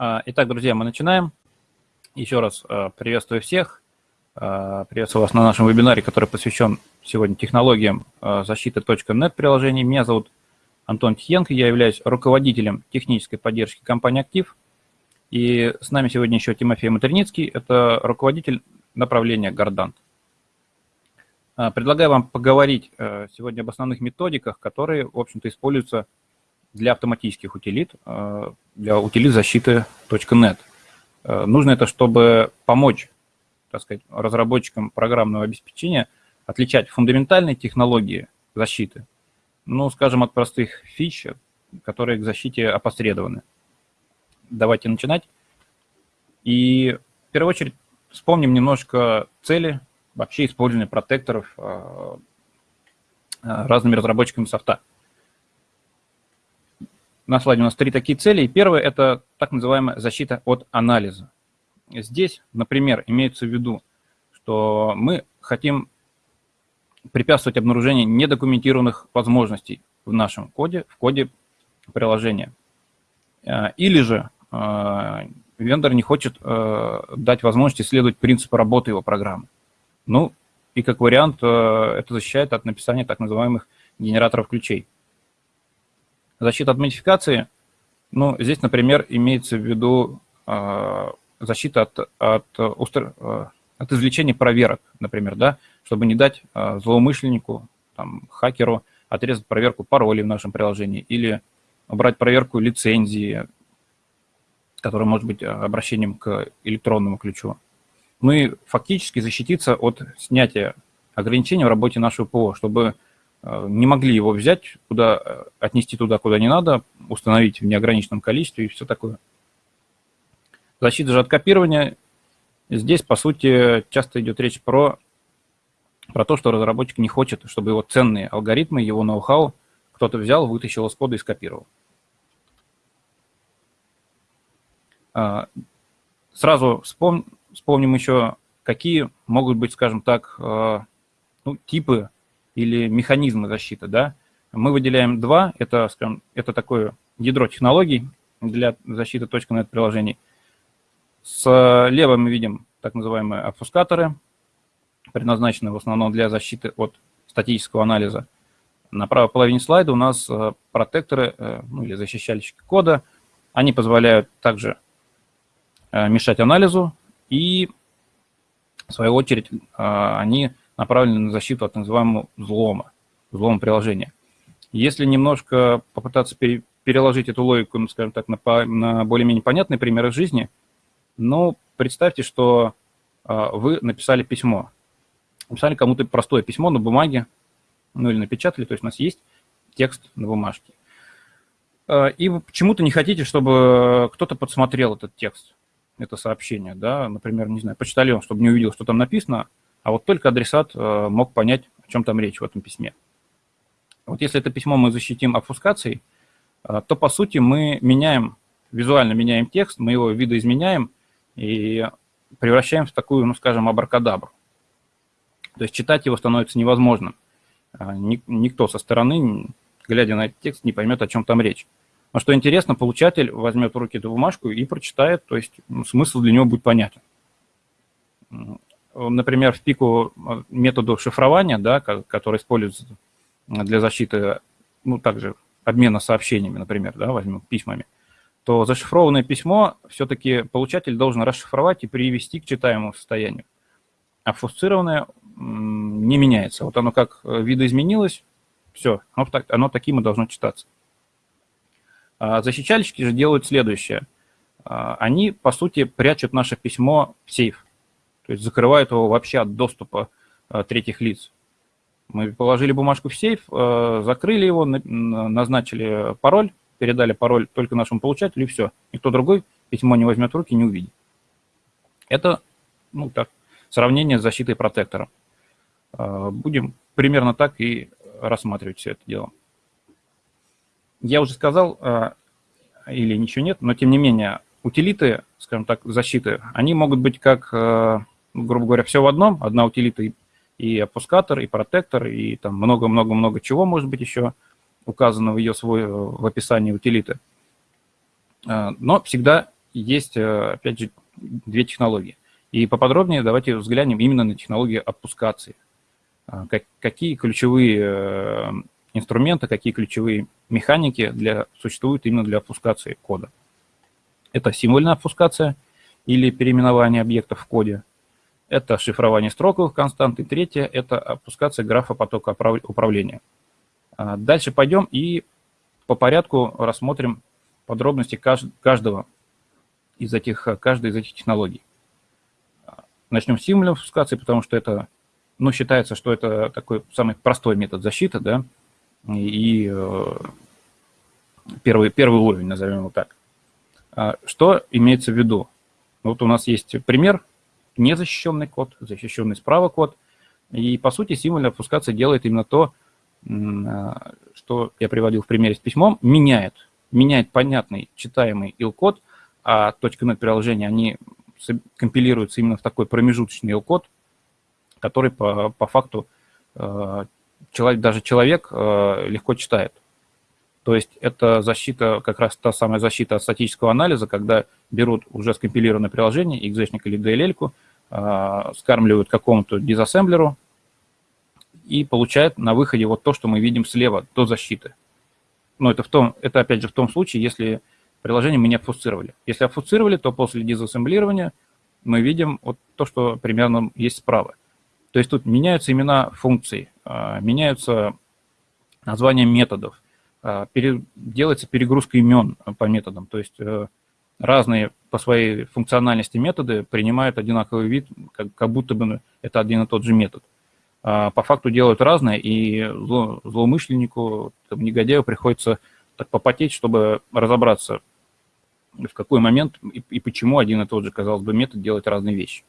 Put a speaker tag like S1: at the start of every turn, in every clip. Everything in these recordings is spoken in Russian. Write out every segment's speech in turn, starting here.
S1: А, итак, друзья, мы начинаем. Еще раз а, приветствую всех. А, приветствую вас на нашем вебинаре, который посвящен сегодня технологиям защиты .NET приложений. Меня зовут Антон Тихенко, я являюсь руководителем технической поддержки компании «Актив». И с нами сегодня еще Тимофей Матерницкий, это руководитель направления «Гордант». Предлагаю вам поговорить сегодня об основных методиках, которые, в общем-то, используются для автоматических утилит, э, для утилит защиты .NET. Э, нужно это, чтобы помочь, так сказать, разработчикам программного обеспечения отличать фундаментальные технологии защиты, ну, скажем, от простых фич, которые к защите опосредованы. Давайте начинать. И в первую очередь вспомним немножко цели вообще использования протекторов э, разными разработчиками софта. На слайде у нас три такие цели. И первое – это так называемая защита от анализа. Здесь, например, имеется в виду, что мы хотим препятствовать обнаружению недокументированных возможностей в нашем коде, в коде приложения. А, или же а, вендор не хочет а, дать возможность исследовать принципы работы его программы. Ну, и как вариант это защищает от написания так называемых генераторов ключей. Защита от модификации, ну, здесь, например, имеется в виду э, защита от, от, э, от извлечения проверок, например, да, чтобы не дать э, злоумышленнику, там, хакеру отрезать проверку паролей в нашем приложении или убрать проверку лицензии, которая может быть обращением к электронному ключу. Ну и фактически защититься от снятия ограничений в работе нашего ПО, чтобы не могли его взять, куда, э, отнести туда, куда не надо, установить в неограниченном количестве и все такое. Защита же от копирования. Здесь, по сути, часто идет речь про, про то, что разработчик не хочет, чтобы его ценные алгоритмы, его ноу-хау кто-то взял, вытащил из кода и скопировал. А, сразу вспом, вспомним еще, какие могут быть, скажем так, э, ну, типы или механизмы защиты, да, мы выделяем два, это, скажем, это такое ядро технологий для защиты .NET приложений. Слева мы видим так называемые обфускаторы, предназначенные в основном для защиты от статического анализа. На правой половине слайда у нас э, протекторы, э, ну или защищальщики кода. Они позволяют также э, мешать анализу и, в свою очередь, они направлены на защиту от называемого взлома, взлома приложения. Если немножко попытаться переложить эту логику, ну, скажем так, на, на более-менее понятные примеры жизни, ну, представьте, что э, вы написали письмо. Написали кому-то простое письмо на бумаге, ну или напечатали, то есть у нас есть текст на бумажке. Э, и вы почему-то не хотите, чтобы кто-то подсмотрел этот текст, это сообщение, да, например, не знаю, почтальон, чтобы не увидел, что там написано, а вот только адресат э, мог понять, о чем там речь в этом письме. Вот если это письмо мы защитим обфускацией, э, то, по сути, мы меняем, визуально меняем текст, мы его видоизменяем и превращаем в такую, ну, скажем, абракадабру. То есть читать его становится невозможным. Э, никто со стороны, глядя на этот текст, не поймет, о чем там речь. Но что интересно, получатель возьмет в руки эту бумажку и прочитает, то есть ну, смысл для него будет понятен например, в пику э, методу шифрования, да, который используется для защиты, ну, также обмена сообщениями, например, да, возьмем письмами, то зашифрованное письмо все-таки получатель должен расшифровать и привести к читаемому состоянию. А фусцированное не меняется. Вот оно как э, видоизменилось, все, оно, оно таким и должно читаться. А защищальщики же делают следующее. А, они, по сути, прячут наше письмо в сейф то есть закрывает его вообще от доступа э, третьих лиц. Мы положили бумажку в сейф, э, закрыли его, назначили пароль, передали пароль только нашему получателю, и все. Никто другой письмо не возьмет в руки, не увидит. Это, ну, так, сравнение с защитой протектором. Э, будем примерно так и рассматривать все это дело. Я уже сказал, или ничего нет, но тем не менее, утилиты, скажем так, защиты, они могут быть как грубо говоря, все в одном, одна утилита и, и опускатор, и протектор, и там много-много-много чего может быть еще указано в ее свой, в описании утилиты. А, но всегда есть, опять же, две технологии. И поподробнее давайте взглянем именно на технологию обпускации. Какие ключевые инструменты, какие ключевые механики для, существуют именно для обфускации кода. Это символьная обфускация или переименование объектов в коде. Это шифрование строковых констант. И третье – это обфускация графа потока управления. А, дальше пойдем и по порядку рассмотрим подробности каждого из этих, каждой из этих технологий. Начнем с символьной обфускации, потому что это, ну, считается, что это такой самый простой метод защиты, да, и э, первый, первый уровень, назовем его так. А что имеется в виду? Вот у нас есть пример, незащищенный код, защищенный справа код, и, по сути, символьная опускация делает именно то, а, что я приводил в примере с письмом, меняет, меняет понятный, читаемый ил-код, а .NET приложения, они компилируются именно в такой промежуточный ил-код, который по, по факту э, человек, даже человек э, легко читает. То есть это защита, как раз та самая защита от статического анализа, когда берут уже скомпилированное приложение, exec или DLL, э, скармливают какому-то дизассемблеру и получают на выходе вот то, что мы видим слева, до защиты. Но это, в том, это опять же в том случае, если приложение мы не обфусцировали. Если обфусцировали, то после дизассемблирования мы видим вот то, что примерно есть справа. То есть тут меняются имена функций, а, меняются названия методов, а, делается перегрузка имен по методам. То есть э, разные по своей функциональности методы принимают одинаковый вид, как, как будто бы это один и тот же метод. А по факту делают разное, и зло, злоумышленнику, там, негодяю приходится так попотеть, чтобы разобраться, в какой момент и, и почему один и тот же, казалось бы, метод делает разные вещи.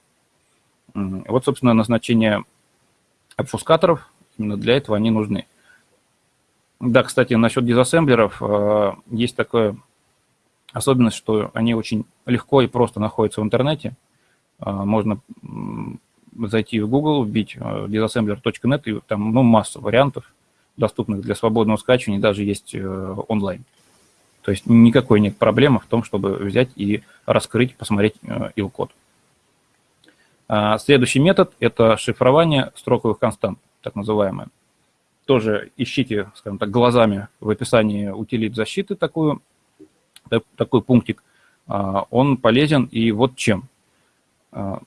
S1: Вот, собственно, назначение обфускаторов, именно для этого они нужны. Да, кстати, насчет дизассемблеров, э, есть такая особенность, что они очень легко и просто находятся в интернете. Э, можно зайти в Google, вбить э, disassembler.net, и там ну, масса вариантов, доступных для свободного скачивания, даже есть онлайн. То есть никакой нет проблемы в том, чтобы взять и раскрыть, посмотреть ил-код. А следующий метод – это шифрование строковых констант, так называемое. Тоже ищите, скажем так, глазами в описании утилит защиты такую, такой пунктик. А, он полезен и вот чем. А,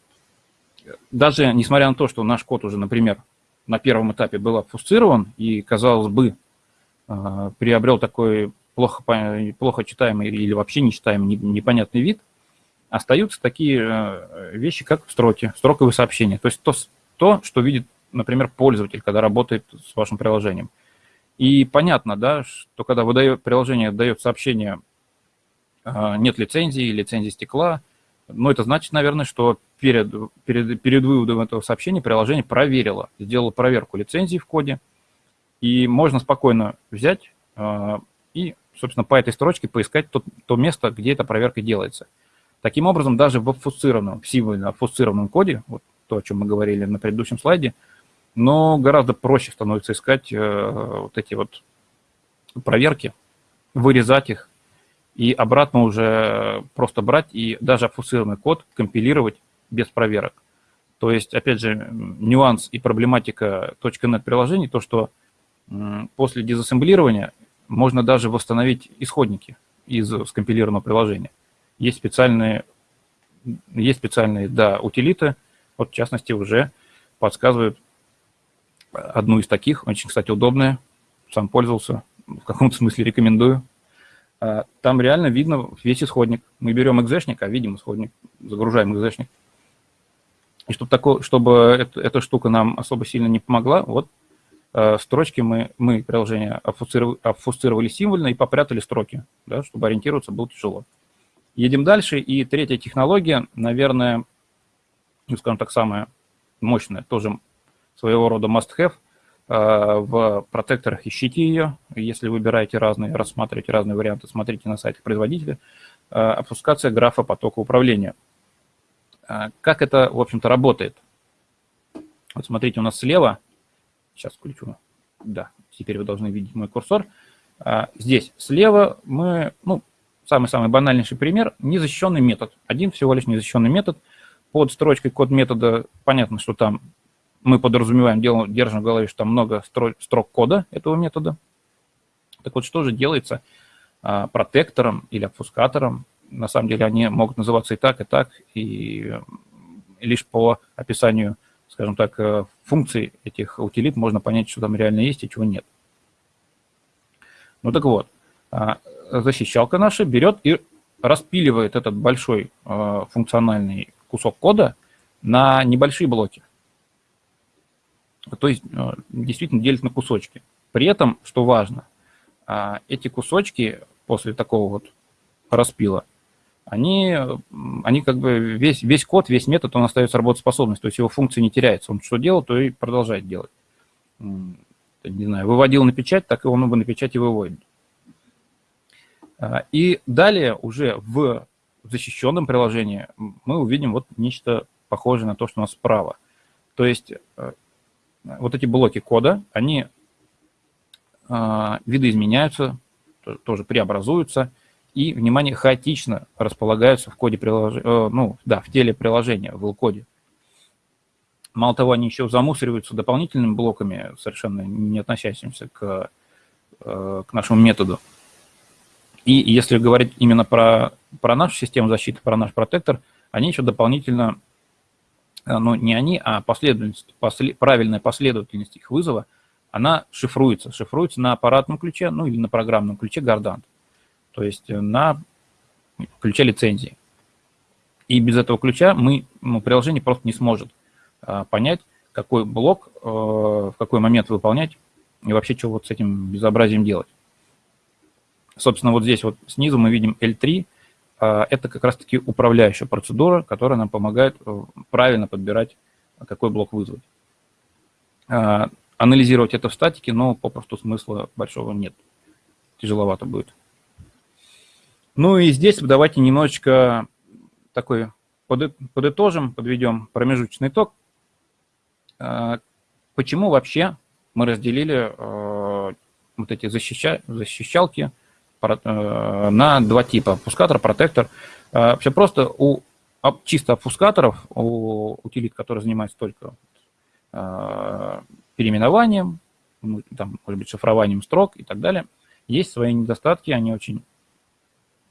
S1: даже несмотря на то, что наш код уже, например, на первом этапе был обфусцирован и, казалось бы, приобрел такой плохо, плохо читаемый или вообще нечитаемый непонятный вид – остаются такие вещи, как строки, строковые сообщения. То есть то, то, что видит, например, пользователь, когда работает с вашим приложением. И понятно, да, что когда выдает, приложение дает сообщение «нет лицензии», «лицензии стекла», ну, это значит, наверное, что перед, перед, перед выводом этого сообщения приложение проверило, сделало проверку лицензии в коде, и можно спокойно взять э, и, собственно, по этой строчке поискать то, то место, где эта проверка делается – Таким образом, даже в обфусцированном, в символьно обфусцированном коде, вот то, о чем мы говорили на предыдущем слайде, но гораздо проще становится искать э, вот эти вот проверки, вырезать их и обратно уже просто брать и даже обфусцированный код компилировать без проверок. То есть, опять же, нюанс и проблематика .NET приложений, то, что после дизассемблирования можно даже восстановить исходники из скомпилированного приложения. Есть специальные, есть специальные, да, утилиты, вот в частности уже подсказывают одну из таких, очень, кстати, удобная, сам пользовался, в каком-то смысле рекомендую. А, там реально видно весь исходник. Мы берем экзешник, а видим исходник, загружаем экзешник. И чтобы, такое, чтобы это, эта штука нам особо сильно не помогла, вот э, строчки мы, мы приложение обфусцировали, обфусцировали символьно и попрятали строки, да, чтобы ориентироваться было тяжело. Едем дальше. И третья технология, наверное, ну, скажем так, самая мощная, тоже своего рода must-have. А, в протекторах ищите ее. Если выбираете разные, рассматриваете разные варианты, смотрите на сайтах производителя. А, опускация графа потока управления. А, как это, в общем-то, работает? Вот смотрите, у нас слева, сейчас включу, да, теперь вы должны видеть мой курсор. Здесь слева мы, ну, самый-самый банальнейший пример, незащищенный метод. Один всего лишь незащищенный метод. Под строчкой код метода понятно, что там мы подразумеваем, делаем, держим в голове, что там много строк кода этого метода. Так вот, что же делается а, протектором или обфускатором? На самом деле они могут называться и так, и так, и лишь по описанию, скажем так, э, функций этих утилит можно понять, что там реально есть и чего нет. Ну так вот, а, защищалка наша берет и распиливает этот большой э, функциональный кусок кода на небольшие блоки. То есть э, действительно делит на кусочки. При этом, что важно, а, эти кусочки после такого вот распила, они, они как бы весь, весь код, весь метод, он остается работоспособность, то есть его функция не теряется. Он что делал, то и продолжает делать. Не знаю, выводил на печать, так и он его на печать и выводит. А, и далее уже в защищенном приложении мы увидим вот нечто похожее на то, что у нас справа. То есть э, вот эти блоки кода, они а, видоизменяются, тоже преобразуются, и, внимание, хаотично располагаются в коде приложения, э, ну, да, в теле приложения, в l Мало того, они еще замусориваются дополнительными блоками, совершенно не относящимися к, э, к нашему методу. И если говорить именно про, про нашу систему защиты, про наш протектор, они еще дополнительно, э, ну не они, а последовательность, после, правильная последовательность их вызова, она шифруется. Шифруется на аппаратном ключе, ну или на программном ключе Гордант. То есть э, на ключе лицензии. И без этого ключа мы, ну, приложение просто не сможет а, понять, какой блок э, в какой момент выполнять и вообще что вот с этим безобразием делать. Собственно, вот здесь вот снизу мы видим L3. А, это как раз-таки управляющая процедура, которая нам помогает э, правильно подбирать, какой блок вызвать. А, анализировать это в статике, но попросту смысла большого нет. Тяжеловато будет. Ну и здесь давайте немножечко такой подытожим, подведем промежуточный итог. А, почему вообще мы разделили вот эти защища, защищалки Э, на два типа, опускатор, протектор. Э, Все просто у чисто опускаторов, у утилит, которые занимаются только э, переименованием, ну, там, может быть, шифрованием строк и так далее, есть свои недостатки, они очень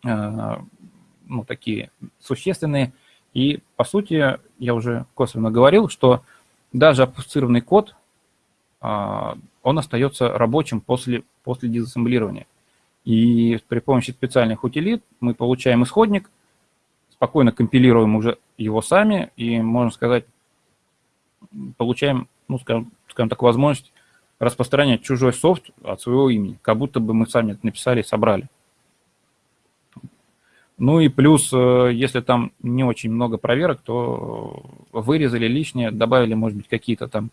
S1: ну, такие существенные. И, по сути, я уже косвенно говорил, что даже опустированный код, он остается рабочим после, после дезассемблирования. И при помощи специальных утилит мы получаем исходник, спокойно компилируем уже его сами и, можно сказать, получаем, ну, скажем, скажем так, возможность распространять чужой софт от своего имени, как будто бы мы сами это написали и собрали. Ну и плюс, э, если там не очень много проверок, то вырезали лишнее, добавили, может быть, какие-то там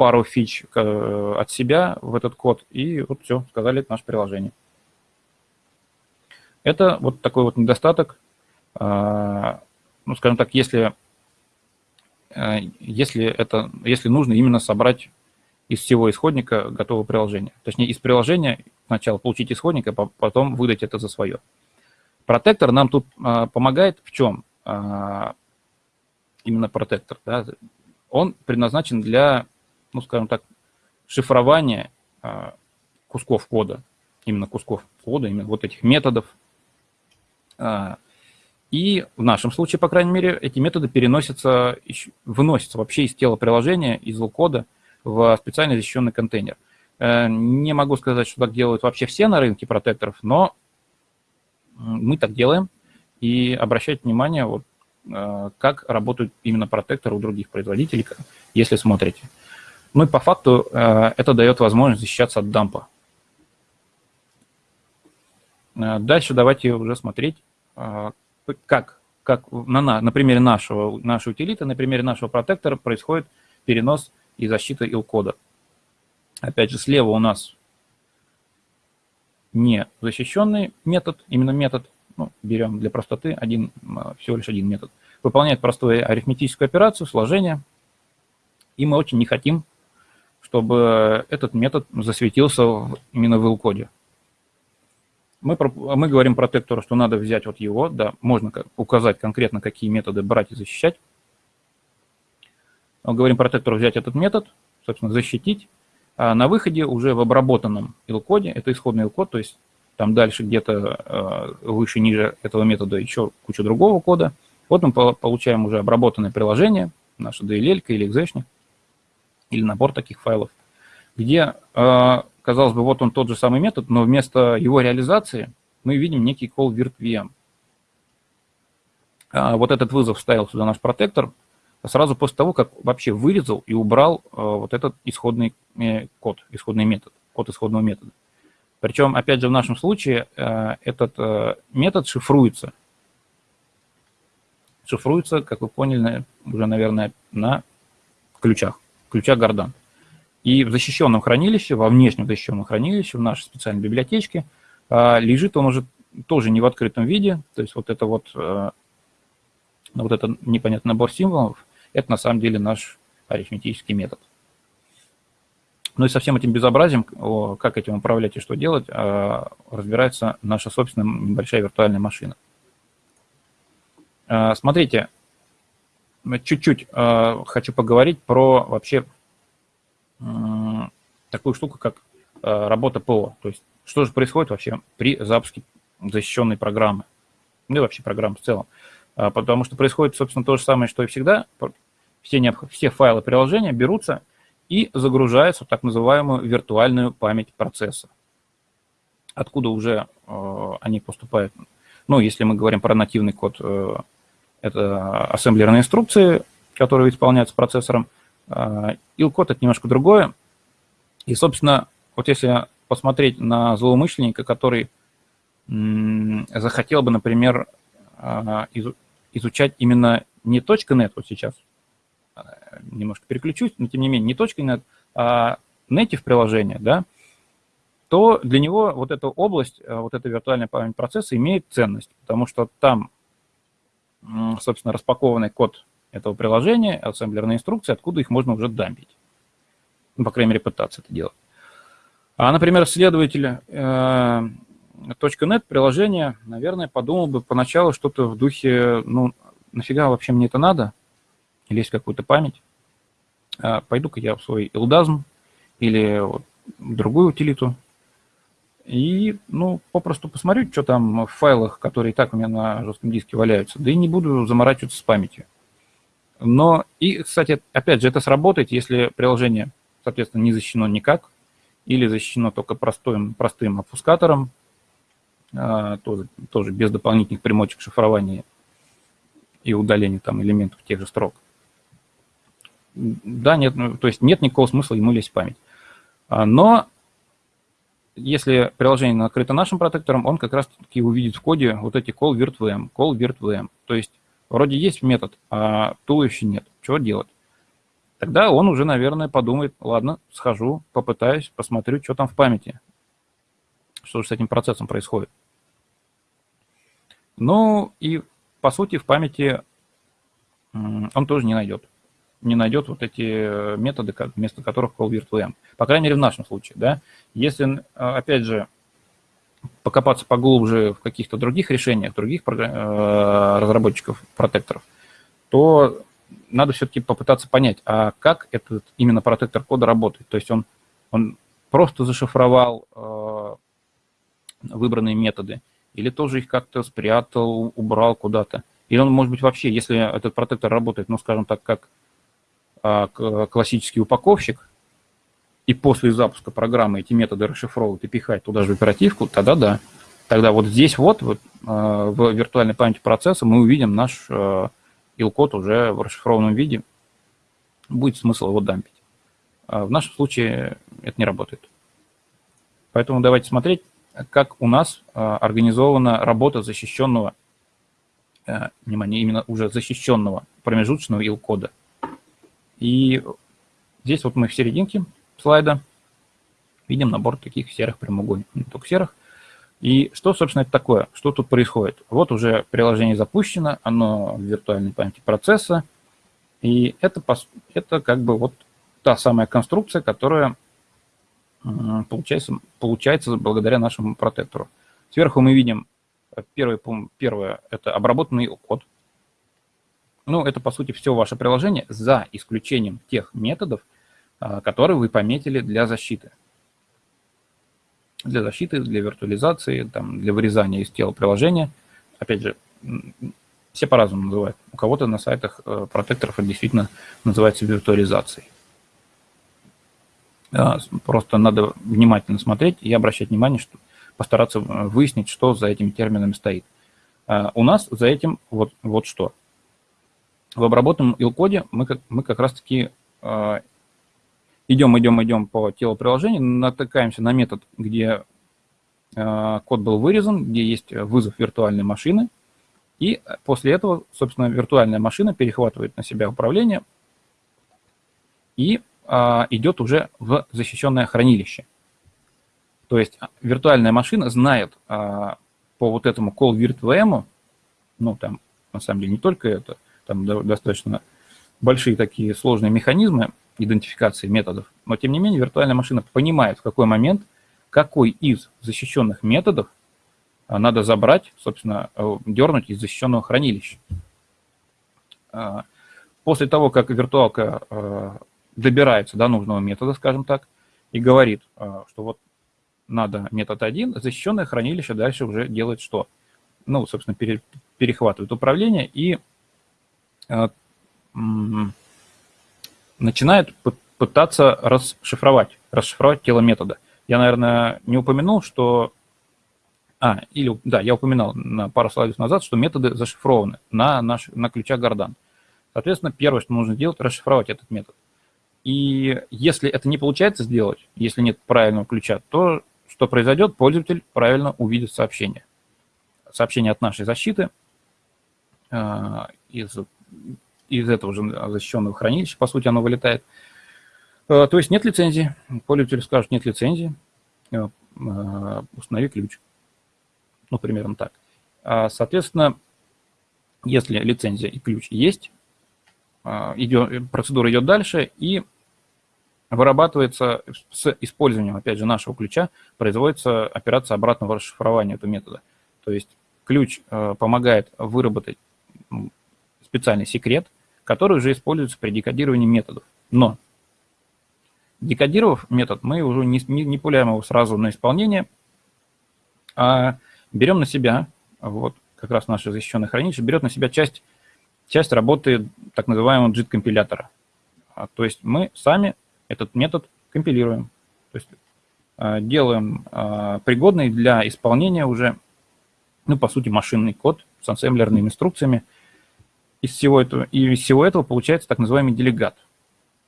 S1: пару фич э, от себя в этот код, и вот все, сказали, это наше приложение. Это вот такой вот недостаток. А, ну, скажем так, если, э, если, это, если нужно именно собрать из всего исходника готовое приложение. Точнее, из приложения сначала получить исходник, а потом выдать это за свое. Протектор нам тут а, помогает в чем? А, именно протектор. Да? Он предназначен для ну, скажем так, шифрование а, кусков кода, именно кусков кода, именно вот этих методов. А, и в нашем случае, по крайней мере, эти методы переносятся, выносятся вообще из тела приложения, из кода в специально защищенный контейнер. Э, не могу сказать, что так делают вообще все на рынке протекторов, но мы так делаем. И обращать внимание, вот, э, как работают именно протекторы у других производителей, если смотрите. Ну и по факту э, это дает возможность защищаться от дампа. Э, дальше давайте уже смотреть, э, как, как на, на примере нашего, нашей утилиты, на примере нашего протектора происходит перенос и защита ил-кода. Опять же, слева у нас не защищенный метод, именно метод, ну, берем для простоты один, всего лишь один метод, выполняет простую арифметическую операцию, сложение, и мы очень не хотим чтобы этот метод засветился именно в l мы, мы говорим протектору, что надо взять вот его, да, можно указать конкретно, какие методы брать и защищать. Мы говорим протектору взять этот метод, собственно, защитить. А на выходе уже в обработанном ил-коде, это исходный ил-код, то есть там дальше где-то э, выше, ниже этого метода еще куча другого кода. Вот мы получаем уже обработанное приложение, наша DLL или exe или набор таких файлов, где э, казалось бы, вот он тот же самый метод, но вместо его реализации мы видим некий call virt_vm. А вот этот вызов вставил сюда наш протектор сразу после того, как вообще вырезал и убрал а, вот этот исходный э, код, исходный метод, код исходного метода. Причем, опять же, в нашем случае этот метод шифруется. Шифруется, как вы поняли, уже, наверное, на ключах, ключах Гордан. И в защищенном хранилище, во внешнем защищенном хранилище, в нашей специальной библиотечке, а, лежит он уже тоже не в открытом виде, то есть вот это вот, а, вот это непонятный набор символов, это на самом деле наш арифметический метод. Ну и со всем этим безобразием, как этим управлять и что делать, а, разбирается наша собственная небольшая виртуальная машина. Смотрите, чуть-чуть хочу поговорить про вообще такую штуку, как э, работа ПО. То есть что же происходит вообще при запуске защищенной программы, ну и вообще программы в целом. А, потому что происходит, собственно, то же самое, что и всегда. Все, все файлы приложения берутся и загружаются в так называемую виртуальную память процесса. Откуда уже э, они поступают? Ну, если мы говорим про нативный код, э, это ассемблерные инструкции, которые исполняются процессором – Ил-код – это немножко другое. И, собственно, вот если посмотреть на злоумышленника, который захотел бы, например, а, изучать именно не .NET, вот сейчас а, немножко переключусь, но тем не менее не .NET, а native приложение, да, то для него вот эта область, а, вот эта виртуальная память процесса имеет ценность, потому что там, собственно, распакованный код этого приложения, ассемблерные инструкции, откуда их можно уже дампить. Ну, по крайней мере, пытаться это делать. А, например, следователь э, .NET приложения, наверное, подумал бы поначалу что-то в духе, ну, нафига вообще мне это надо, лезть в какую-то память. А, Пойду-ка я в свой илдазм или вот, другую утилиту и, ну, попросту посмотрю, что там в файлах, которые и так у меня на жестком диске валяются, да и не буду заморачиваться с памятью. Но и, кстати, опять же, это сработает, если приложение, соответственно, не защищено никак, или защищено только простым, простым обфускатором, а, тоже, тоже без дополнительных примочек шифрования и удаления там элементов тех же строк. Да, нет, ну, то есть нет никакого смысла ему лезть в память. А, но если приложение накрыто нашим протектором, он как раз-таки увидит в коде вот эти call virt_vm, call virt_vm. То есть Вроде есть метод, а туловища нет. Чего делать? Тогда он уже, наверное, подумает, ладно, схожу, попытаюсь, посмотрю, что там в памяти. Что же с этим процессом происходит. Ну и, по сути, в памяти он тоже не найдет. Не найдет вот эти методы, вместо которых call virt_vm. По крайней мере, в нашем случае. Да? Если, опять же, покопаться поглубже в каких-то других решениях, других э, разработчиков протекторов, то надо все-таки попытаться понять, а как этот именно протектор кода работает. То есть он, он просто зашифровал э, выбранные методы, или тоже их как-то спрятал, убрал куда-то. Или он, может быть, вообще, если этот протектор работает, ну, скажем так, как э, классический упаковщик, и после запуска программы эти методы расшифровывать и пихать туда же в оперативку, тогда да. Тогда вот здесь вот, вот э, в виртуальной памяти процесса мы увидим наш ил-код уже в расшифрованном виде. Будет смысл его дампить. А в нашем случае это не работает. Поэтому давайте смотреть, как у нас организована работа защищенного, внимание, именно уже защищенного промежуточного ил-кода. И здесь вот мы в серединке слайда видим набор таких серых прямоугольников, не только серых. И что, собственно, это такое? Что тут происходит? Вот уже приложение запущено, оно в виртуальной памяти процесса, и это, это как бы вот та самая конструкция, которая получается, получается благодаря нашему протектору. Сверху мы видим первый, первое – это обработанный код. Ну, это, по сути, все ваше приложение, за исключением тех методов, которые вы пометили для защиты. Для защиты, для виртуализации, там, для вырезания из тела приложения. Опять же, все по-разному называют. У кого-то на сайтах э, протекторов это действительно называется виртуализацией. Просто надо внимательно смотреть и обращать внимание, что постараться э, выяснить, что за этими терминами стоит. А, у нас за этим вот, вот что. В обработанном ил-коде мы как, мы как раз-таки э, идем, идем, идем по телу приложения, натыкаемся на метод, где код был вырезан, где есть вызов виртуальной машины – и после этого, собственно, виртуальная машина перехватывает на себя управление и а, идет уже в защищенное хранилище. То есть а, виртуальная машина знает а, по вот этому call virt ну там на самом деле не только это, там достаточно большие такие сложные механизмы идентификации методов, но тем не менее виртуальная машина понимает, в какой момент какой из защищенных методов а, надо забрать, собственно, э, дернуть из защищенного хранилища. А, после того, как виртуалка э, добирается до нужного метода, скажем так, и говорит, э, что вот надо метод 1, защищенное хранилище дальше уже делает что? Ну, собственно, пере, перехватывает управление и начинает пытаться расшифровать, расшифровать тело метода. Я, наверное, не упомянул, что а, или, да, я упоминал на пару слайдов назад, что методы зашифрованы на, наш, на ключах Гордан. Соответственно, первое, что нужно сделать, расшифровать этот метод. И если это не получается сделать, если нет правильного ключа, то что произойдет? Пользователь правильно увидит сообщение. Сообщение от нашей защиты э, из, из этого же защищенного хранилища, по сути, оно вылетает. Э, то есть нет лицензии. Пользователь скажет, нет лицензии, э, установи ключ ну, примерно так. А, соответственно, если лицензия и ключ есть, идет, процедура идет дальше и вырабатывается с использованием, опять же, нашего ключа, производится операция обратного расшифрования этого метода. То есть ключ помогает выработать специальный секрет, который уже используется при декодировании методов. Но декодировав метод, мы уже не, не, не пуляем его сразу на исполнение, а берем на себя, вот как раз наше защищенное хранилище, берет на себя часть, часть работы так называемого JIT-компилятора. А, то есть мы сами этот метод компилируем, то есть а, делаем а, пригодный для исполнения уже, ну, по сути, машинный код с ассемблерными инструкциями. Из всего этого, и из всего этого получается так называемый делегат.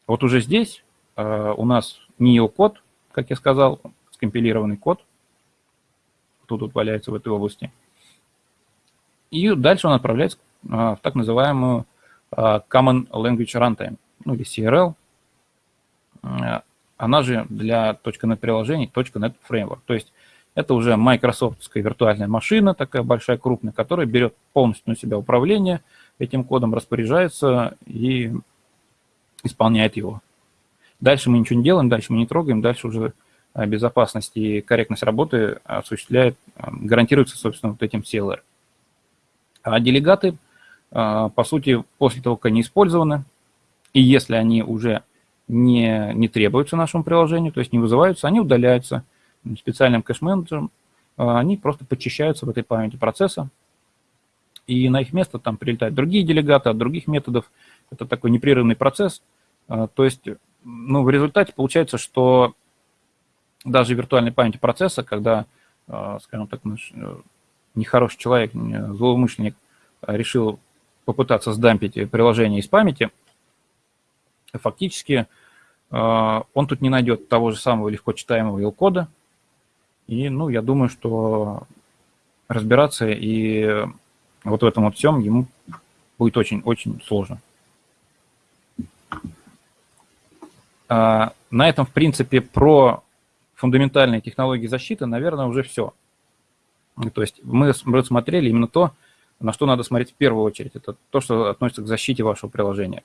S1: Вот уже здесь у нас не код, как я сказал, скомпилированный код, кто тут валяется в этой области. И дальше он отправляется а, в так называемую а, Common Language Runtime, ну или CRL. А, она же для .NET приложений .NET Framework. То есть это уже майкрософтская виртуальная машина, такая большая, крупная, которая берет полностью на себя управление этим кодом, распоряжается и исполняет его. Дальше мы ничего не делаем, дальше мы не трогаем, дальше уже Э, безопасность и корректность работы осуществляет, э, гарантируется, собственно, вот этим CLR. А делегаты, э, по сути, после того, как они использованы, и если они уже не, не требуются нашему приложению, то есть не вызываются, они удаляются специальным кэш-менеджером, они просто подчищаются в этой памяти процесса, и на их место там прилетают другие делегаты от других методов. Это такой непрерывный процесс. То есть, ну, в результате получается, что даже виртуальной памяти процесса, когда, э, скажем так, наш э, нехороший человек, злоумышленник э, решил попытаться сдампить приложение из памяти, фактически он тут не найдет того же самого легко читаемого ил-кода. И, ну, я думаю, что разбираться и вот в этом вот всем ему будет очень-очень сложно. На этом, в принципе, про фундаментальные технологии защиты, наверное, уже все. То есть мы рассмотрели именно то, на что надо смотреть в первую очередь. Это то, что относится к защите вашего приложения,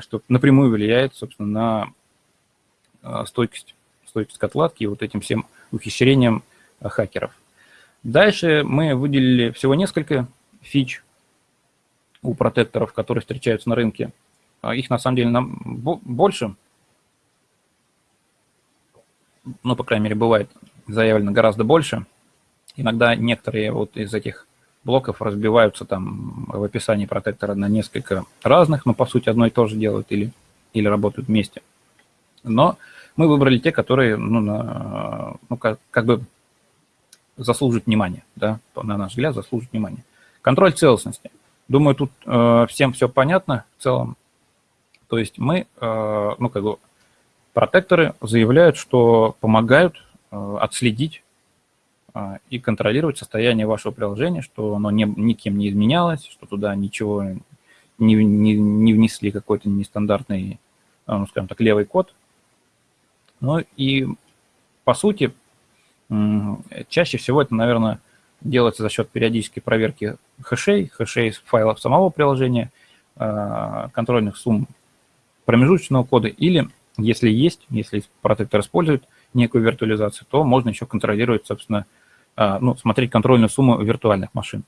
S1: что напрямую влияет, собственно, на а, стойкость, стойкость к отладке и вот этим всем ухищрениям а, хакеров. Дальше мы выделили всего несколько фич у протекторов, которые встречаются на рынке. А их на самом деле нам больше. Ну, по крайней мере, бывает заявлено гораздо больше. Иногда некоторые вот из этих блоков разбиваются там в описании протектора на несколько разных, но по сути одно и то же делают или, или работают вместе. Но мы выбрали те, которые, ну, на, ну как, как бы заслуживают внимания, да, на наш взгляд, заслуживают внимания. Контроль целостности. Думаю, тут э, всем все понятно в целом. То есть мы, э, ну, как бы, протекторы заявляют, что помогают э, отследить э, и контролировать состояние вашего приложения, что оно не, никем не изменялось, что туда ничего не, не, не внесли какой-то нестандартный, э, ну, скажем так, левый код. Ну и, по сути, чаще всего это, наверное, делается за счет периодической проверки хэшей, хэшей файлов самого приложения, э, контрольных сумм промежуточного кода, или если есть, если протектор использует некую виртуализацию, то можно еще контролировать, собственно, э, ну, смотреть контрольную сумму виртуальных машин.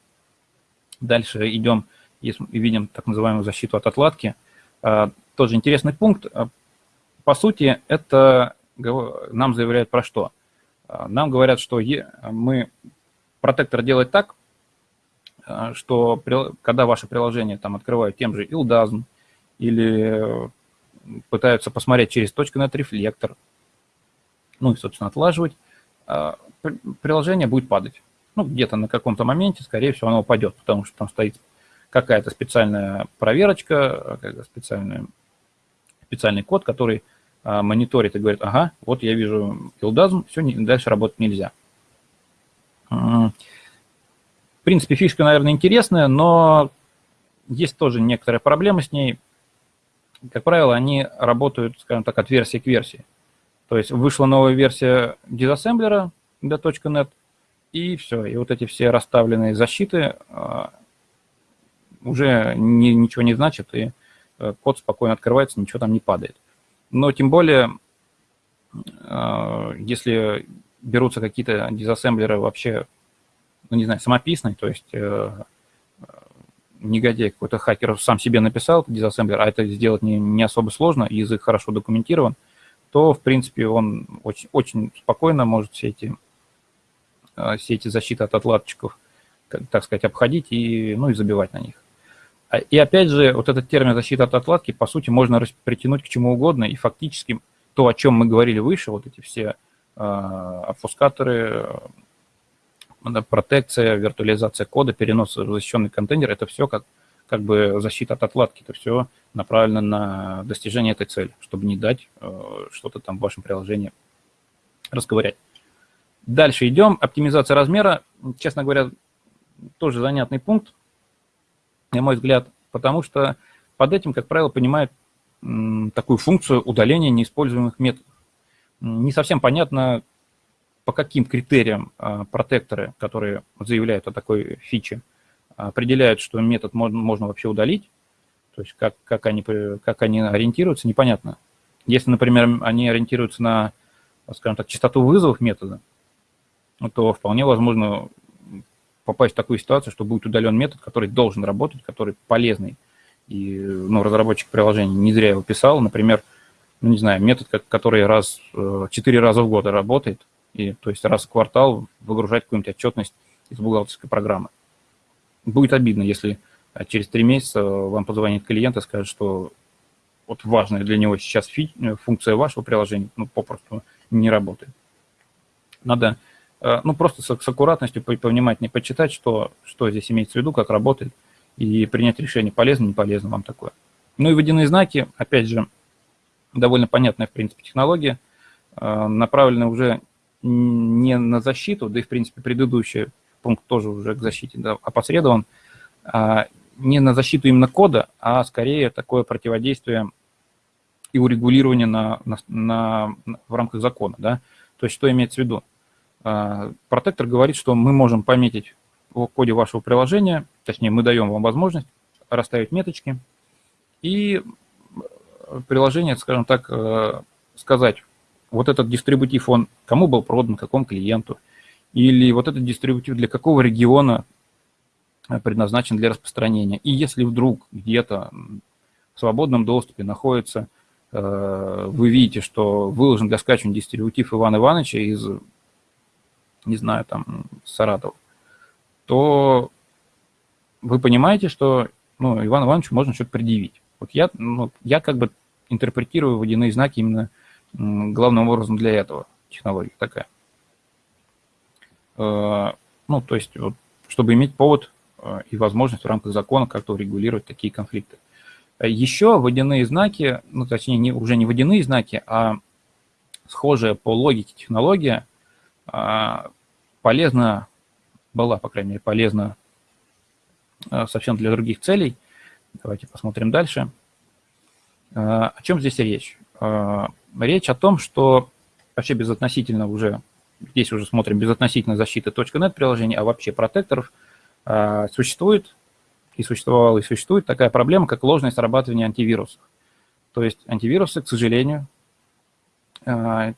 S1: Дальше идем и видим так называемую защиту от отладки. Э, тоже интересный пункт. По сути, это нам заявляют про что? Нам говорят, что мы протектор делает так, э, что когда ваше приложение там открывают тем же Ildasm или пытаются посмотреть через .NET рефлектор, ну и, собственно, отлаживать, э, приложение будет падать. Ну, где-то на каком-то моменте, скорее всего, оно упадет, потому что там стоит какая-то специальная проверочка, специальный, специальный код, который э, мониторит и говорит, ага, вот я вижу Ildasm, все, дальше работать нельзя. В принципе, фишка, наверное, интересная, но есть тоже некоторая проблема с ней. Как правило, они работают, скажем так, от версии к версии. То есть вышла новая версия дизассемблера для .NET, и все. И вот эти все расставленные защиты а, уже ни, ничего не значат, и э, код спокойно открывается, ничего там не падает. Но тем более, а, если берутся какие-то дизассемблеры вообще, ну, не знаю, самописные, то есть э, негодяй какой-то хакер сам себе написал дизассемблер, а это сделать не, не особо сложно, язык хорошо документирован, то, в принципе, он очень, очень спокойно может все эти, э, все эти защиты от отладчиков, так сказать, обходить и, ну, и забивать на них. А, и опять же, вот этот термин защита от отладки, по сути, можно притянуть к чему угодно, и фактически то, о чем мы говорили выше, вот эти все обфускаторы, э, протекция, виртуализация кода, перенос в защищенный контейнер, это все как, как бы защита от отладки, это все направлено на достижение этой цели, чтобы не дать э, что-то там в вашем приложении расковырять. Дальше идем. Оптимизация размера. Честно говоря, тоже занятный пункт, на мой взгляд, потому что под этим, как правило, понимают такую функцию удаления неиспользуемых методов не совсем понятно, по каким критериям а, протекторы, которые заявляют о такой фиче, определяют, что метод можно, вообще удалить, то есть как, как, они, как они ориентируются, непонятно. Если, например, они ориентируются на, скажем так, частоту вызовов метода, то вполне возможно попасть в такую ситуацию, что будет удален метод, который должен работать, который полезный. И ну, разработчик приложения не зря его писал. Например, ну, не знаю, метод, который раз, э, четыре раза в год работает, и, то есть раз в квартал выгружать какую-нибудь отчетность из бухгалтерской программы. Будет обидно, если э, через три месяца вам позвонит клиент и скажет, что вот важная для него сейчас фи э, функция вашего приложения ну, попросту не работает. Надо ну, просто с, с аккуратностью повнимательнее почитать, что, что здесь имеется в виду, как работает, и принять решение, полезно, не полезно вам такое. Ну и водяные знаки, опять же, довольно понятная, в принципе, технология, э, направленная уже не на защиту, да и, в принципе, предыдущий пункт тоже уже к защите да, опосредован, а не на защиту именно кода, а скорее такое противодействие и урегулирование на, на, на, в рамках закона. Да? То есть что имеется в виду? А, протектор говорит, что мы можем пометить в коде вашего приложения, точнее, мы даем вам возможность расставить меточки, и приложение, скажем так, э, сказать, вот этот дистрибутив, он кому был продан, какому клиенту, или вот этот дистрибутив для какого региона предназначен для распространения. И если вдруг где-то в свободном доступе находится, вы видите, что выложен для скачивания дистрибутив Ивана Ивановича из, не знаю, там, Саратова, то вы понимаете, что ну, Ивану Ивановичу можно что-то предъявить. Вот я, ну, я как бы интерпретирую водяные знаки именно главным образом для этого. Технология такая. Э, ну, то есть, вот, чтобы иметь повод э, и возможность в рамках закона как-то урегулировать такие конфликты. Еще водяные знаки, ну, точнее, не, уже не водяные знаки, а схожая по логике технология э, полезна, была, по крайней мере, полезна совсем для других целей. Давайте посмотрим дальше. О чем здесь речь? Речь о том, что вообще безотносительно уже, здесь уже смотрим безотносительно защиты .NET приложений, а вообще протекторов, существует и существовала и существует такая проблема, как ложное срабатывание антивирусов. То есть антивирусы, к сожалению,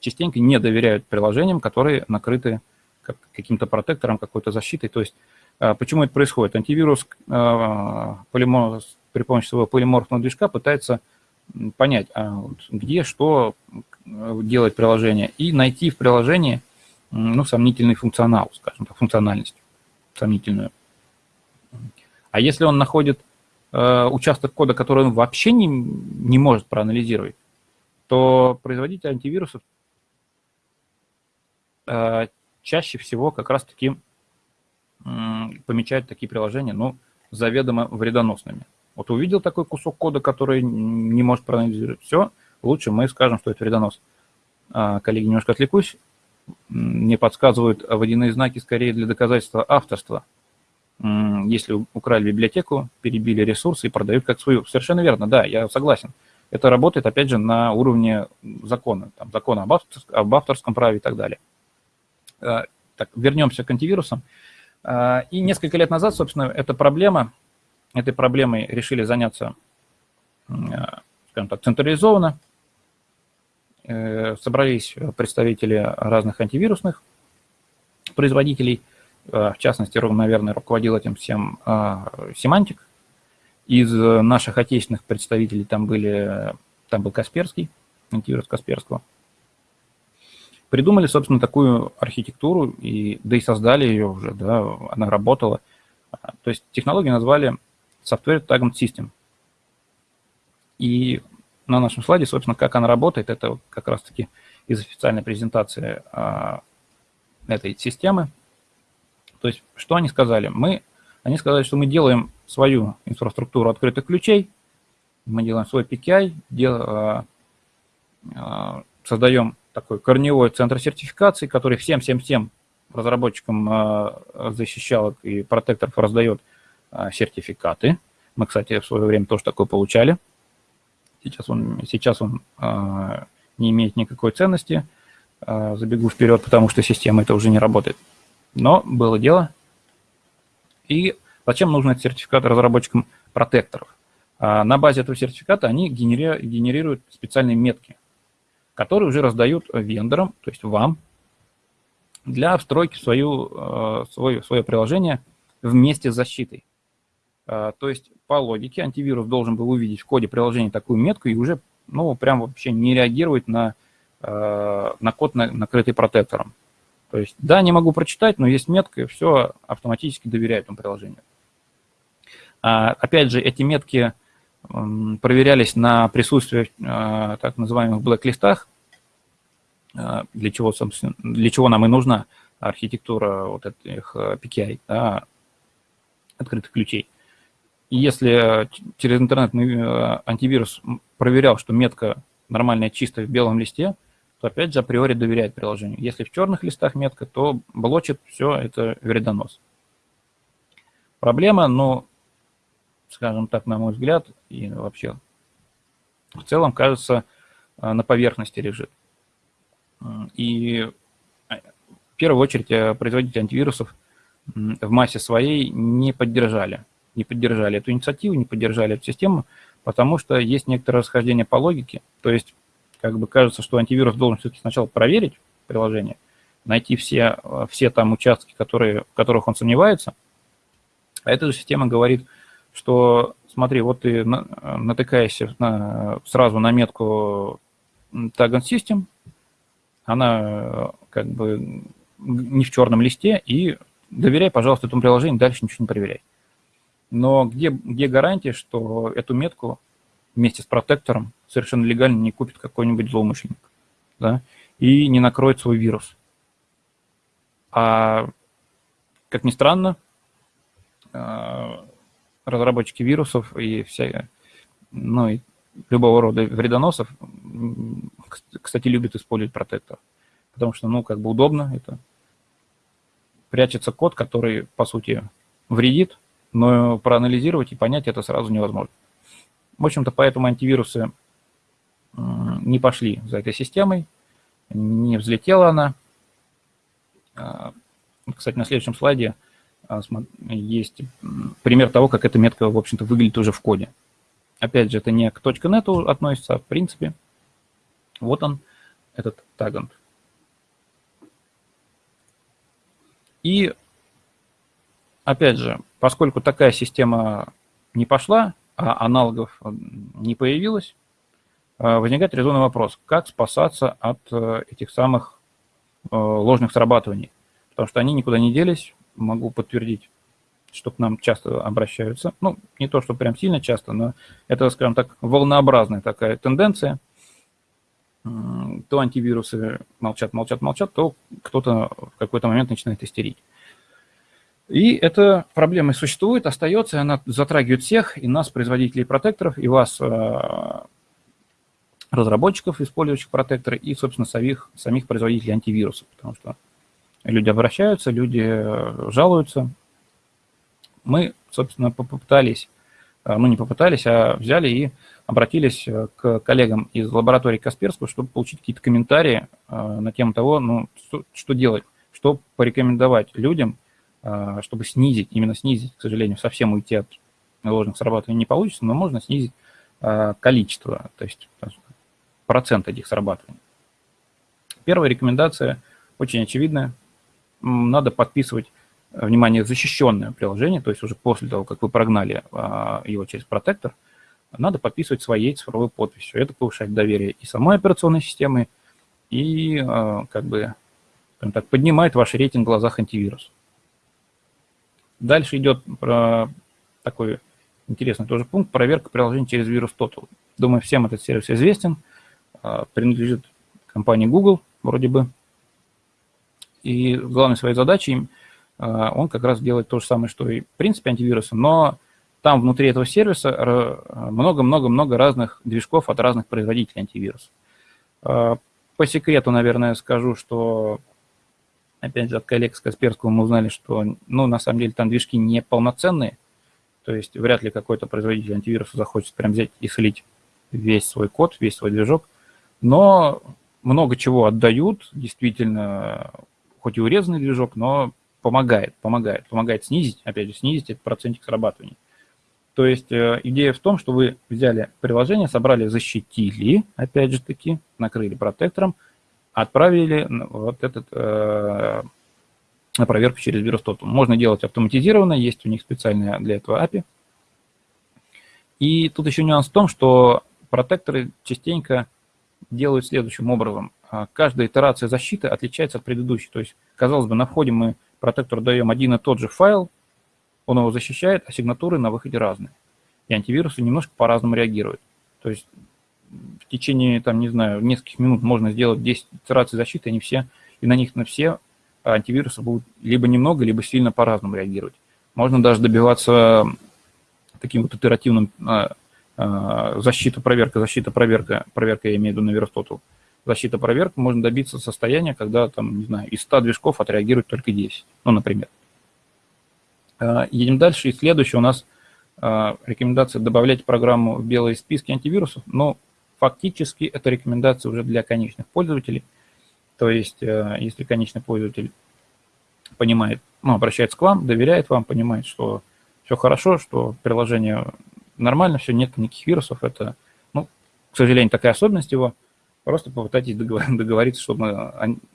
S1: частенько не доверяют приложениям, которые накрыты каким-то протектором, какой-то защитой. То есть почему это происходит? Антивирус полиморф, при помощи своего полиморфного движка пытается понять, а где что делать приложение, и найти в приложении ну, сомнительный функционал, скажем так, функциональность сомнительную. А если он находит э, участок кода, который он вообще не, не может проанализировать, то производитель антивирусов э, чаще всего как раз-таки э, помечает такие приложения, ну, заведомо вредоносными. Вот увидел такой кусок кода, который не может проанализировать, все, лучше мы скажем, что это вредонос. А, коллеги, немножко отвлекусь. Мне подсказывают водяные знаки скорее для доказательства авторства. Если украли библиотеку, перебили ресурсы и продают как свою. Совершенно верно, да, я согласен. Это работает, опять же, на уровне закона, там, закона об, авторском, об авторском праве и так далее. А, так, вернемся к антивирусам. А, и несколько лет назад, собственно, эта проблема этой проблемой решили заняться, э, скажем так, централизованно. Э, собрались представители разных антивирусных производителей, э, в частности, наверное, руководил этим всем Семантик. Из наших отечественных представителей там, были, там был Касперский, антивирус Касперского. Придумали, собственно, такую архитектуру, и, да и создали ее уже, да, она работала. То есть технологию назвали Software Tagging System. И на нашем слайде, собственно, как она работает, это как раз-таки из официальной презентации а, этой системы. То есть, что они сказали? Мы, они сказали, что мы делаем свою инфраструктуру открытых ключей, мы делаем свой PKI, дел, а, а, создаем такой корневой центр сертификации, который всем-всем-всем разработчикам а, защищалок и протекторов раздает сертификаты. Мы, кстати, в свое время тоже такое получали. Сейчас он, сейчас он а, не имеет никакой ценности. А, забегу вперед, потому что система это уже не работает. Но было дело. И зачем нужен этот сертификат разработчикам протекторов? На базе этого сертификата они генерируют специальные метки, которые уже раздают вендорам, то есть вам, для встройки в свою, свое приложение вместе с защитой. А, то есть по логике антивирус должен был увидеть в коде приложения такую метку и уже, ну, прям вообще не реагировать на, а, на код, накрытый протектором. То есть, да, не могу прочитать, но есть метка, и все автоматически доверяет этому приложению. А, опять же, эти метки проверялись на присутствие так называемых блэк-листах, для чего, собственно, для чего нам и нужна архитектура вот этих PKI, да, открытых ключей. И если э, через интернет э, антивирус проверял, что метка нормальная, чистая в белом листе, то опять же априори доверяет приложению. Если в черных листах метка, то блочит все, это вредонос. Проблема, ну, скажем так, на мой взгляд, и вообще в целом, кажется, э, на поверхности лежит. И в первую очередь производители антивирусов в массе своей не поддержали не поддержали эту инициативу, не поддержали эту систему, потому что есть некоторое расхождение по логике. То есть, как бы кажется, что антивирус должен все-таки сначала проверить приложение, найти все, все там участки, которые, в которых он сомневается. А эта же система говорит, что смотри, вот ты натыкаешься на, сразу на метку Tag and System, она как бы не в черном листе, и доверяй, пожалуйста, этому приложению, дальше ничего не проверяй. Но где, где гарантия, что эту метку вместе с протектором совершенно легально не купит какой-нибудь злоумышленник, да, и не накроет свой вирус? А, как ни странно, а, разработчики вирусов и вся, ну, и любого рода вредоносов, кстати, любят использовать протектор. Потому что, ну, как бы удобно, это прячется код, который, по сути, вредит, но проанализировать и понять это сразу невозможно. В общем-то, поэтому антивирусы не пошли за этой системой, не взлетела она. А, кстати, на следующем слайде а, есть пример того, как эта метка, в общем-то, выглядит уже в коде. Опять же, это не к .NET относится, а в принципе. Вот он, этот тагант. И, опять же, поскольку такая система не пошла, а аналогов не появилось, а, возникает резонный вопрос, как спасаться от э, этих самых э, ложных срабатываний. Потому что они никуда не делись, могу подтвердить, что к нам часто обращаются. Ну, не то, что прям сильно часто, но это, скажем так, волнообразная такая тенденция. То антивирусы молчат, молчат, молчат, то кто-то в какой-то момент начинает истерить. И эта проблема существует, остается, она затрагивает всех, и нас, производителей протекторов, и вас, э, разработчиков, использующих протекторы, и, собственно, самих, самих производителей антивирусов, потому что люди обращаются, люди э, жалуются. Мы, собственно, попытались, э, ну не попытались, а взяли и обратились к коллегам из лаборатории Касперского, чтобы получить какие-то комментарии на тему того, ну, что делать, что порекомендовать людям, чтобы снизить, именно снизить, к сожалению, совсем уйти от ложных срабатываний не получится, но можно снизить количество, то есть процент этих срабатываний. Первая рекомендация очень очевидная надо подписывать, э, внимание, защищенное приложение, то есть уже после того, как вы прогнали а, его через протектор, надо подписывать своей цифровой подписью. Это повышает доверие и самой операционной системы, и а, как бы так, поднимает ваш рейтинг в глазах антивирус. Дальше идет про такой интересный тоже пункт, проверка приложений через вирус Total. Думаю, всем этот сервис известен, а, принадлежит компании Google вроде бы. И главной своей задачей а, он как раз делает то же самое, что и в принципе антивирусы, но там внутри этого сервиса много-много-много разных движков от разных производителей антивирусов. А, по секрету, наверное, скажу, что, опять же, от коллег с Касперского мы узнали, что, ну, на самом деле, там движки не полноценные, то есть вряд ли какой-то производитель антивируса захочет прям взять и слить весь свой код, весь свой движок, но много чего отдают, действительно, хоть и урезанный движок, но помогает, помогает, помогает снизить, опять же, снизить этот процентик срабатывания. То есть э, идея в том, что вы взяли приложение, собрали, защитили, опять же таки, накрыли протектором, отправили вот этот э, на проверку через вирус Total. Можно делать автоматизированно, есть у них специальная для этого API. И тут еще нюанс в том, что протекторы частенько делают следующим образом. А, каждая итерация защиты отличается от предыдущей. То есть, казалось бы, на входе мы протектору даем один и тот же файл, он его защищает, а сигнатуры на выходе разные. И антивирусы немножко по-разному реагируют. То есть в течение, там, не знаю, нескольких минут можно сделать 10 итераций защиты, они все, и на них на все антивирусы будут либо немного, либо сильно по-разному реагировать. Можно даже добиваться таким вот итеративным а, а, защита, проверка, защита, проверка, проверка, я имею в виду на Верстоту, защита, проверка, можно добиться состояния, когда, там, не знаю, из 100 движков отреагирует только 10, ну, например. А, едем дальше, и следующее у нас рекомендация добавлять программу в белые списки антивирусов, но фактически это рекомендация уже для конечных пользователей, то есть э, если конечный пользователь понимает, ну, обращается к вам, доверяет вам, понимает, что все хорошо, что приложение нормально, все, нет никаких вирусов, это, ну, к сожалению, такая особенность его – Просто попытайтесь договориться, чтобы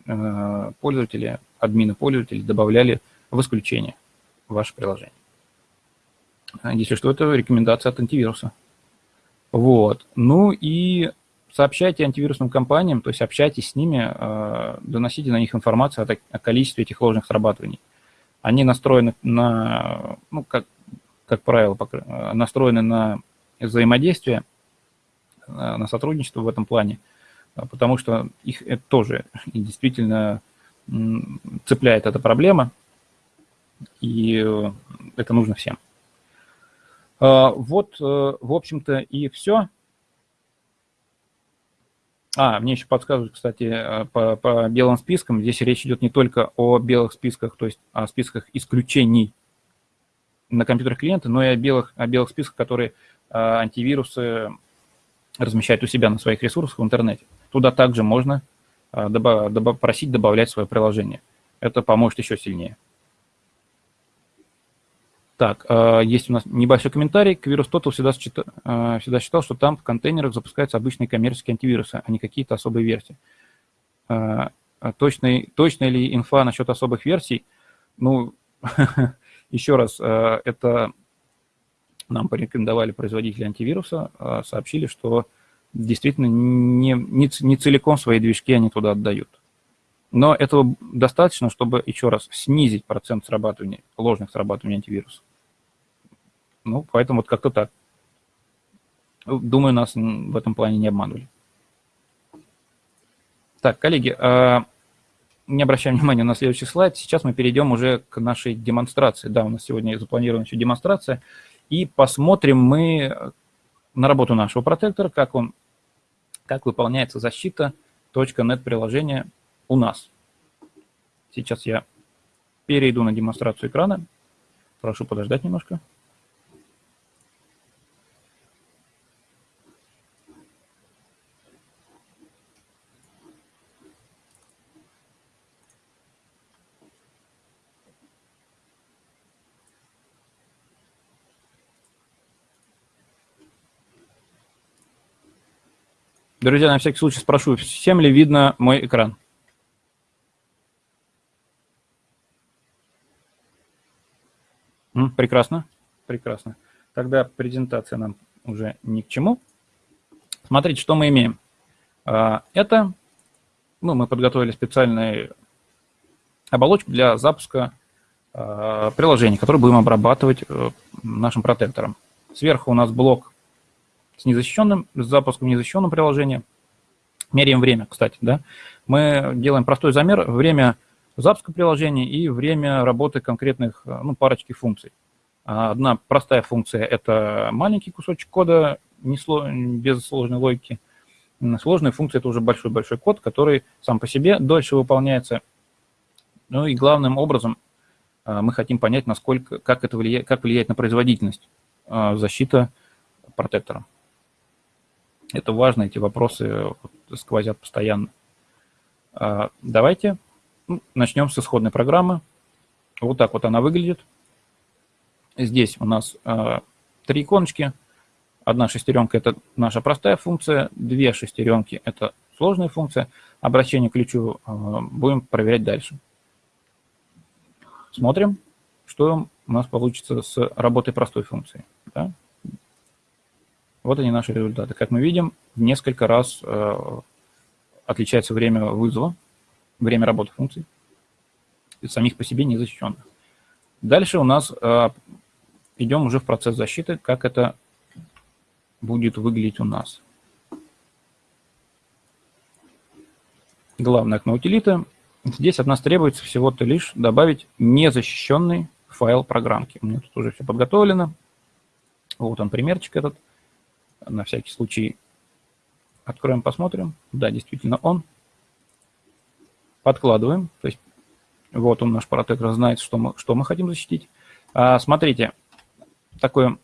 S1: э, пользователи, админы пользователей добавляли в исключение ваше приложение. Если что, это рекомендация от антивируса. Вот. Ну и сообщайте антивирусным компаниям, то есть общайтесь с ними, э, доносите на них информацию о, количестве этих ложных срабатываний. Они настроены на, ну, как, как правило, настроены на взаимодействие, э, на сотрудничество в этом плане, потому что их это тоже действительно цепляет эта проблема, и э, это нужно всем. Вот, в общем-то, и все. А, мне еще подсказывают, кстати, э, по, по белым спискам. Здесь речь идет не только о белых списках, то есть о списках исключений на компьютерах клиента, но и о белых, о белых списках, которые а, антивирусы размещают у себя на своих ресурсах в интернете. Туда также можно а, добав, добав, просить добавлять свое приложение. Это поможет еще сильнее. Так, а, есть у нас небольшой комментарий. Квирус Total всегда, а, всегда считал, что там в контейнерах запускаются обычные коммерческие антивирусы, а не какие-то особые версии. А, точная, точная ли инфа насчет особых версий? Ну, еще раз, это нам порекомендовали производители антивируса, сообщили, что действительно не, не, не целиком свои движки они туда отдают. Но этого достаточно, чтобы, еще раз, снизить процент срабатывания, ложных срабатываний антивируса. Ну, поэтому вот как-то так. Думаю, нас в этом плане не обманули. Так, коллеги, а, не обращаем внимания на следующий слайд. Сейчас мы перейдем уже к нашей демонстрации. Да, у нас сегодня запланирована еще демонстрация. И посмотрим мы на работу нашего протектора, как он, как выполняется защита .NET приложения у нас. Сейчас я перейду на демонстрацию экрана. Прошу подождать немножко. Друзья, на всякий случай спрошу, всем ли видно мой экран? Прекрасно, прекрасно. Тогда презентация нам уже ни к чему. Смотрите, что мы имеем. А, это, ну, мы подготовили специальную оболочку для запуска а, приложений, которые будем обрабатывать э, нашим протектором. Сверху у нас блок с незащищенным, с запуском незащищенного приложения. Меряем время, кстати, да. Мы делаем простой замер, время запуска приложения и время работы конкретных, э, ну, парочки функций. Одна простая функция – это маленький кусочек кода, не сло, без сложной логики. Сложная функция – это уже большой-большой код, который сам по себе дольше выполняется. Ну и главным образом э, мы хотим понять, насколько, как это влияет, как влияет на производительность э, защита протектора. Это важно, эти вопросы сквозят постоянно. Давайте ну, начнем с исходной программы. Вот так вот она выглядит. Здесь у нас э, три иконочки. Одна шестеренка – это наша простая функция, две шестеренки – это сложная функция. Обращение к ключу э, будем проверять дальше. Смотрим, что у нас получится с работой простой функции. Да? Вот они наши результаты. Как мы видим, в несколько раз э, отличается время вызова время работы функций, самих по себе незащищенных. Дальше у нас э, идем уже в процесс защиты, как это будет выглядеть у нас. Главное окно утилиты. Здесь от нас требуется всего-то лишь добавить незащищенный файл программки. У меня тут уже все подготовлено. Вот он, примерчик этот. На всякий случай откроем, посмотрим. Да, действительно он подкладываем. То есть вот он, наш протектор, знает, что мы, что мы хотим защитить. А, смотрите, такой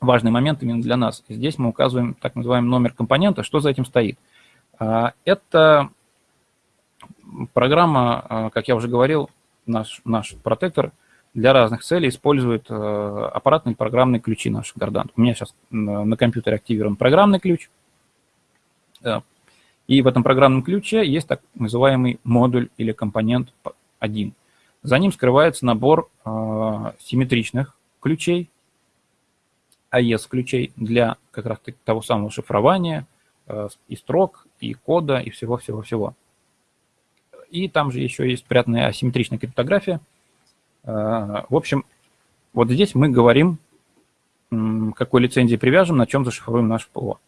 S1: важный момент именно для нас. Здесь мы указываем так называемый номер компонента, что за этим стоит. А, это программа, а, как я уже говорил, наш, наш протектор для разных целей использует а, аппаратные программные ключи наших Гордант. У меня сейчас на компьютере активирован программный ключ. И в этом программном ключе есть так называемый модуль или компонент 1. За ним скрывается набор э, симметричных ключей, AES-ключей для как раз того самого шифрования э, и строк, и кода, и всего-всего-всего. И там же еще есть спрятанная асимметричная криптография. Э, в общем, вот здесь мы говорим, какой лицензии привяжем, на чем зашифруем наш ПО.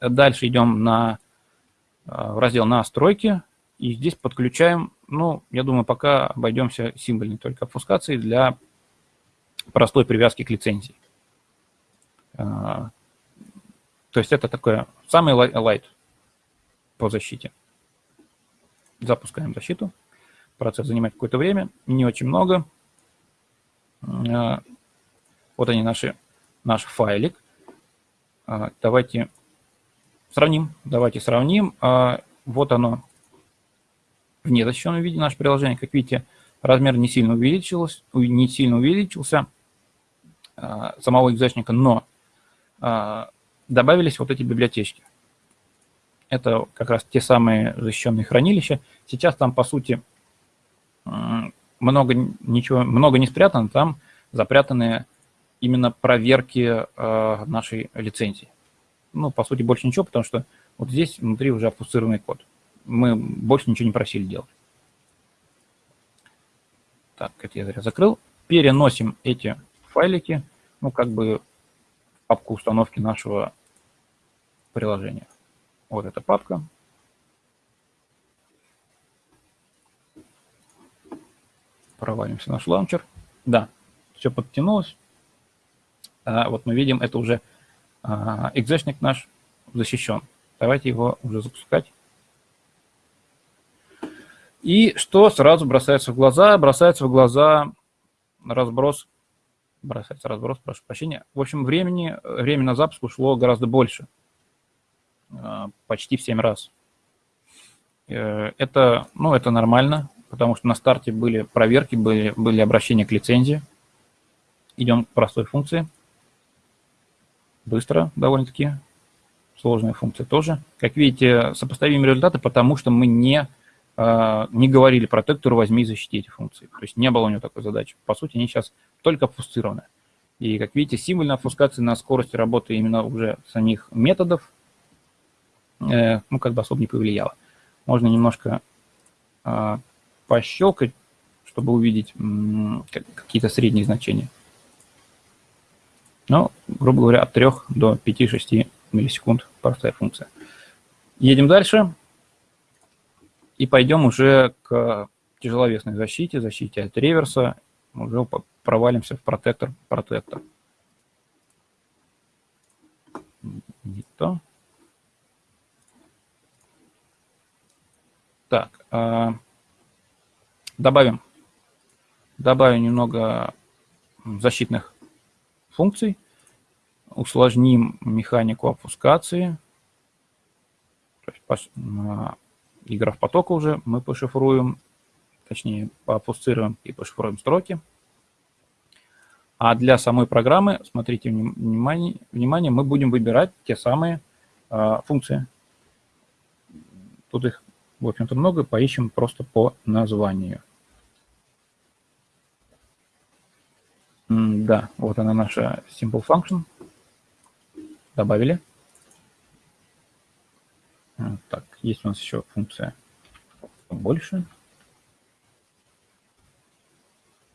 S1: Дальше идем на, в раздел «Настройки», и здесь подключаем, ну, я думаю, пока обойдемся символьной только обфускацией для простой привязки к лицензии. А, то есть это такое самый light по защите. Запускаем защиту. Процесс занимает какое-то время, не очень много. А, вот они наши, наш файлик. Давайте сравним. Давайте сравним. Вот оно в незащищенном виде наше приложение. Как видите, размер не сильно увеличился, не сильно увеличился самого экзачника, но добавились вот эти библиотечки. Это как раз те самые защищенные хранилища. Сейчас там, по сути, много, ничего, много не спрятано, там запрятаны именно проверки нашей лицензии. Ну, по сути, больше ничего, потому что вот здесь внутри уже обфусцированный код. Мы больше ничего не просили делать. Так, это я зря закрыл. Переносим эти файлики, ну, как бы в папку установки нашего приложения. Вот эта папка. Провалимся в наш лаунчер. Да, все подтянулось. А, вот мы видим, это уже экзешник наш защищен. Давайте его уже запускать. И что сразу бросается в глаза? Бросается в глаза разброс, бросается разброс, прошу прощения. В общем, времени, время на запуск ушло гораздо больше. А, почти в 7 раз. Э, это, ну, это нормально, потому что на старте были проверки, были, были обращения к лицензии. Идем к простой функции. Быстро довольно-таки. Сложная функция тоже. Как видите, сопоставимые результаты, потому что мы не, а, не говорили протектору «возьми и защити эти функции». То есть не было у него такой задачи. По сути, они сейчас только обфусцированы. И, как видите, символьная обфускация на скорости работы именно уже самих методов Э, ну, как бы особо не повлияло. Можно немножко а, пощелкать, чтобы увидеть какие-то средние значения. Ну, грубо говоря, от 3 до 5-6 миллисекунд простая функция. Едем дальше и пойдем уже к тяжеловесной защите, защите от реверса. Уже провалимся в протектор, протектор. Не то. Так, а, добавим, добавим немного защитных функций, усложним механику опускации. То есть, игра в потока уже мы пошифруем, точнее, поопусцируем и пошифруем строки. А для самой программы, смотрите, внимание, внимание мы будем выбирать те самые э, функции. Тут их в общем-то, много, поищем просто по названию. Да, вот она наша simple function. Добавили. Так, есть у нас еще функция больше.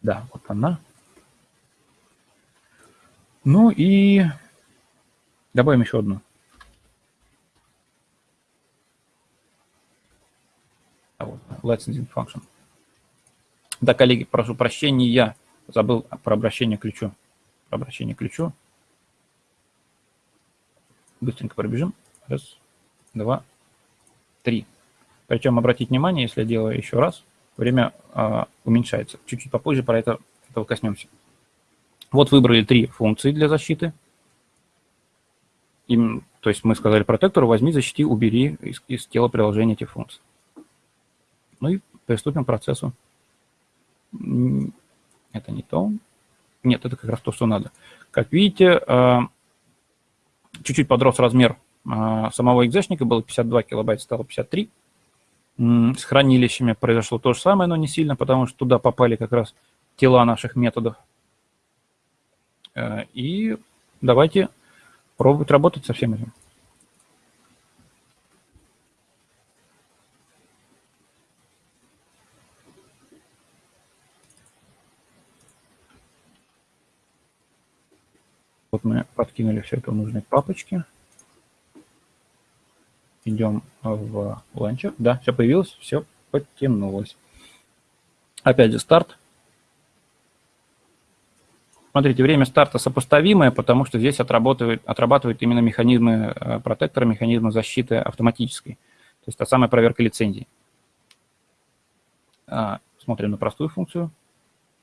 S1: Да, вот она. Ну и добавим еще одну. licensing function. Да, коллеги, прошу прощения, я забыл про обращение к ключу. Про обращение к ключу. Быстренько пробежим. Раз, два, три. Причем обратить внимание, если я делаю еще раз, время э, уменьшается. Чуть-чуть попозже про это этого коснемся. Вот выбрали три функции для защиты. Им, то есть мы сказали протектору, возьми, защити, убери из, из тела приложения эти функции. Ну и приступим к процессу. Это не то. Нет, это как раз то, что надо. Как видите, а, чуть-чуть подрос размер а, самого экзешника было 52 килобайта, стало 53. С хранилищами произошло то же самое, но не сильно, потому что туда попали как раз тела наших методов. Э, и давайте пробовать работать со всем этим. Вот мы подкинули все это в нужной папочке. Идем в ланчер. Да, все появилось, все подтянулось. Опять же старт. Смотрите, время старта сопоставимое, потому что здесь отрабатывают, отрабатывают именно механизмы э, протектора, механизмы защиты автоматической. То есть та самая проверка лицензий. А, смотрим на простую функцию.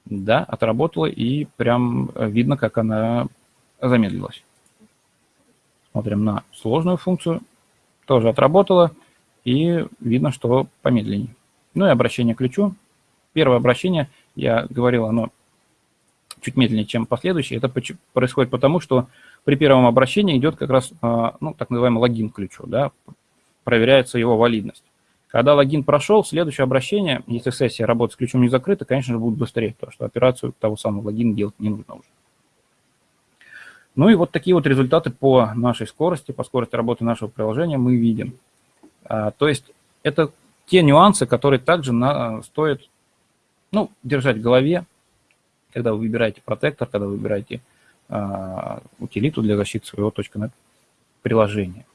S1: Да, отработала, и прям видно, как она замедлилась. Смотрим на сложную функцию. Тоже отработала, и видно, что помедленнее. Ну и обращение к ключу. Первое обращение, я говорил, оно чуть медленнее, чем последующие. Это происходит потому, что при первом обращении идет как раз а, ну, так называемый логин к ключу, да, проверяется его валидность. Когда логин прошел, следующее обращение, если сессия работы с ключом не закрыта, конечно же, будет быстрее, потому что операцию того самого логина делать не нужно уже. Ну и вот такие вот результаты по нашей скорости, по скорости работы нашего приложения мы видим. А, то есть это те нюансы, которые также на, стоит ну, держать в голове, когда вы выбираете протектор, когда вы выбираете э, утилиту для защиты своего .NET приложения.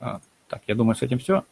S1: А, так, я думаю, с этим все.